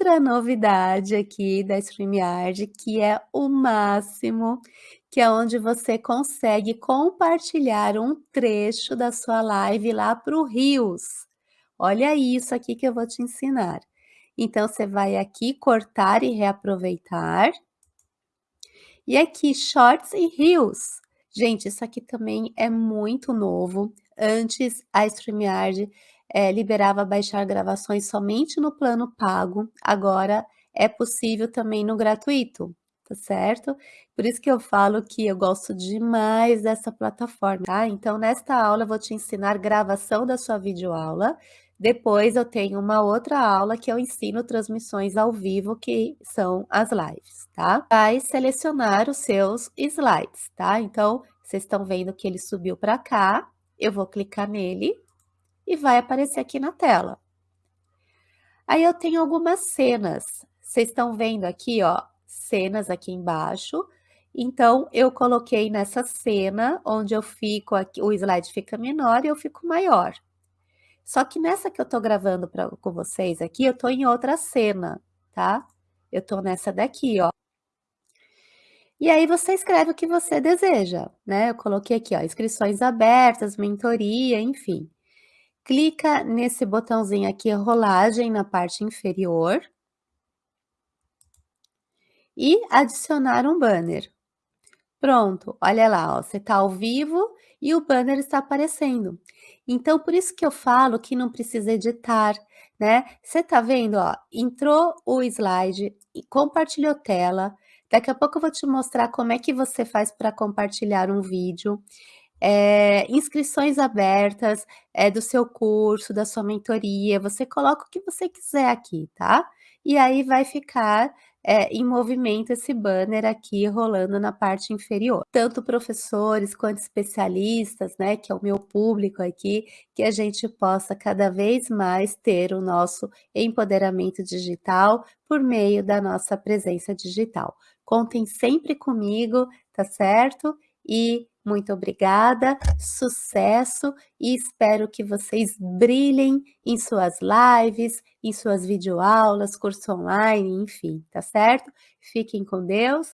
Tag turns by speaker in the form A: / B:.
A: outra novidade aqui da StreamYard, que é o máximo, que é onde você consegue compartilhar um trecho da sua live lá para o Reels. Olha isso aqui que eu vou te ensinar. Então, você vai aqui cortar e reaproveitar. E aqui, Shorts e Reels. Gente, isso aqui também é muito novo. Antes, a StreamYard é, liberava baixar gravações somente no plano pago, agora é possível também no gratuito, tá certo? Por isso que eu falo que eu gosto demais dessa plataforma, tá? Então, nesta aula eu vou te ensinar gravação da sua videoaula, depois eu tenho uma outra aula que eu ensino transmissões ao vivo, que são as lives, tá? Vai selecionar os seus slides, tá? Então, vocês estão vendo que ele subiu para cá, eu vou clicar nele, e vai aparecer aqui na tela. Aí eu tenho algumas cenas. Vocês estão vendo aqui, ó, cenas aqui embaixo. Então, eu coloquei nessa cena, onde eu fico aqui, o slide fica menor e eu fico maior. Só que nessa que eu tô gravando pra, com vocês aqui, eu tô em outra cena, tá? Eu tô nessa daqui, ó. E aí você escreve o que você deseja, né? Eu coloquei aqui, ó, inscrições abertas, mentoria, enfim clica nesse botãozinho aqui, rolagem na parte inferior. E adicionar um banner. Pronto, olha lá, ó, você está ao vivo e o banner está aparecendo. Então, por isso que eu falo que não precisa editar, né? Você tá vendo, ó, entrou o slide, compartilhou tela, daqui a pouco eu vou te mostrar como é que você faz para compartilhar um vídeo é, inscrições abertas é, do seu curso, da sua mentoria, você coloca o que você quiser aqui, tá? E aí vai ficar é, em movimento esse banner aqui rolando na parte inferior. Tanto professores quanto especialistas, né, que é o meu público aqui, que a gente possa cada vez mais ter o nosso empoderamento digital por meio da nossa presença digital. Contem sempre comigo, tá certo? E muito obrigada, sucesso e espero que vocês brilhem em suas lives, em suas videoaulas, curso online, enfim, tá certo? Fiquem com Deus